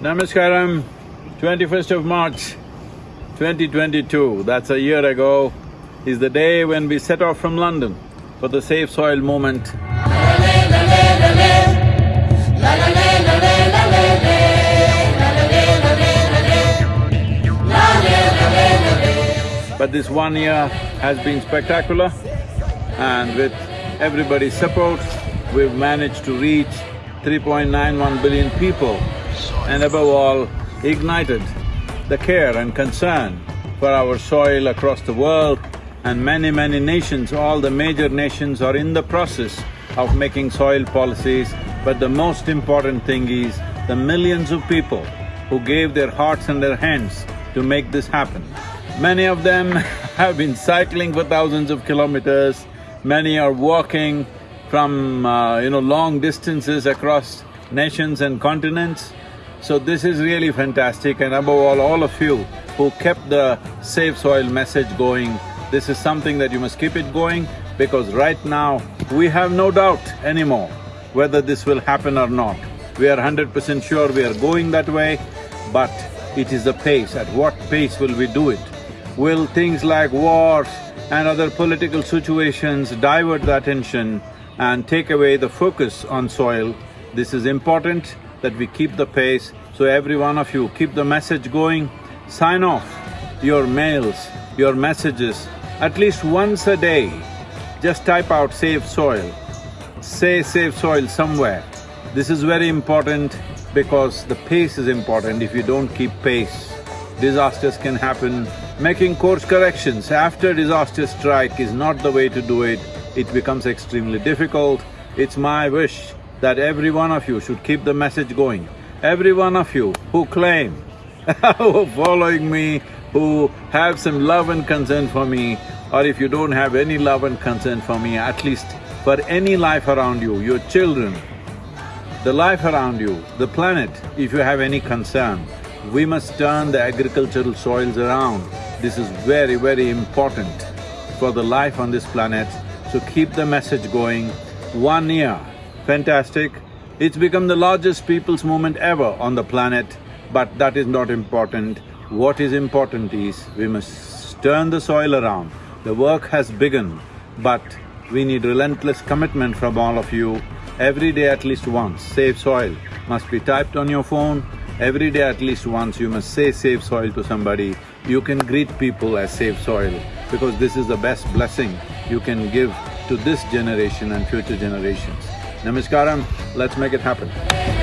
Namaskaram, twenty-first of March, 2022, that's a year ago, is the day when we set off from London for the Save Soil movement. But this one year has been spectacular and with everybody's support, we've managed to reach 3.91 billion people and above all, ignited the care and concern for our soil across the world and many, many nations, all the major nations are in the process of making soil policies, but the most important thing is the millions of people who gave their hearts and their hands to make this happen. Many of them have been cycling for thousands of kilometers, many are walking from, uh, you know, long distances across nations and continents. So this is really fantastic and above all, all of you who kept the Save Soil message going, this is something that you must keep it going because right now, we have no doubt anymore whether this will happen or not. We are hundred percent sure we are going that way, but it is the pace, at what pace will we do it? Will things like wars and other political situations divert the attention and take away the focus on soil? This is important that we keep the pace, so every one of you keep the message going, sign off your mails, your messages, at least once a day, just type out save soil, say save soil somewhere. This is very important because the pace is important. If you don't keep pace, disasters can happen. Making course corrections after disaster strike is not the way to do it, it becomes extremely difficult. It's my wish that every one of you should keep the message going. Every one of you who claim, who are following me, who have some love and concern for me, or if you don't have any love and concern for me, at least for any life around you, your children, the life around you, the planet, if you have any concern, we must turn the agricultural soils around. This is very, very important for the life on this planet, so keep the message going. One year, fantastic. It's become the largest people's movement ever on the planet, but that is not important. What is important is, we must turn the soil around. The work has begun, but we need relentless commitment from all of you. Every day at least once, save soil must be typed on your phone. Every day at least once you must say save soil to somebody. You can greet people as save soil because this is the best blessing you can give to this generation and future generations. Namaskaram, let's make it happen.